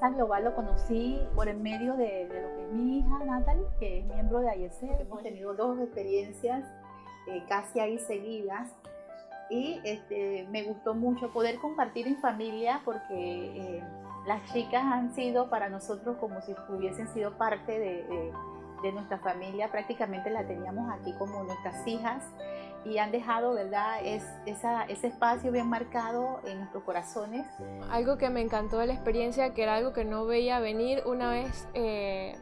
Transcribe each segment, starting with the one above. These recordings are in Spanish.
Casa Global lo conocí por el medio de, lo que es mi hija Natalie, que es miembro de IEC. Hemos tenido dos experiencias eh, casi ahí seguidas. Y este, me gustó mucho poder compartir en familia porque eh, las chicas han sido para nosotros como si hubiesen sido parte de, de nuestra familia, prácticamente la teníamos aquí como nuestras hijas y han dejado, ¿verdad?, es, esa, ese espacio bien marcado en nuestros corazones. Algo que me encantó de la experiencia, que era algo que no veía venir, una vez eh,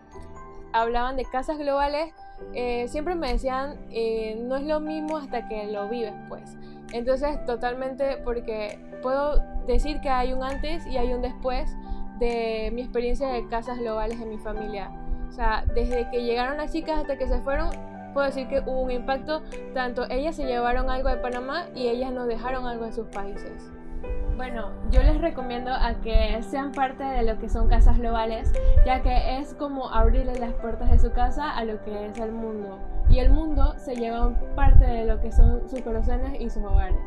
hablaban de casas globales, eh, siempre me decían, eh, no es lo mismo hasta que lo vives, pues. Entonces, totalmente, porque puedo decir que hay un antes y hay un después de mi experiencia de casas globales en mi familia. O sea, desde que llegaron las chicas hasta que se fueron, puedo decir que hubo un impacto, tanto ellas se llevaron algo de Panamá y ellas nos dejaron algo en sus países. Bueno, yo les recomiendo a que sean parte de lo que son casas globales, ya que es como abrirle las puertas de su casa a lo que es el mundo. Y el mundo se lleva parte de lo que son sus corazones y sus hogares.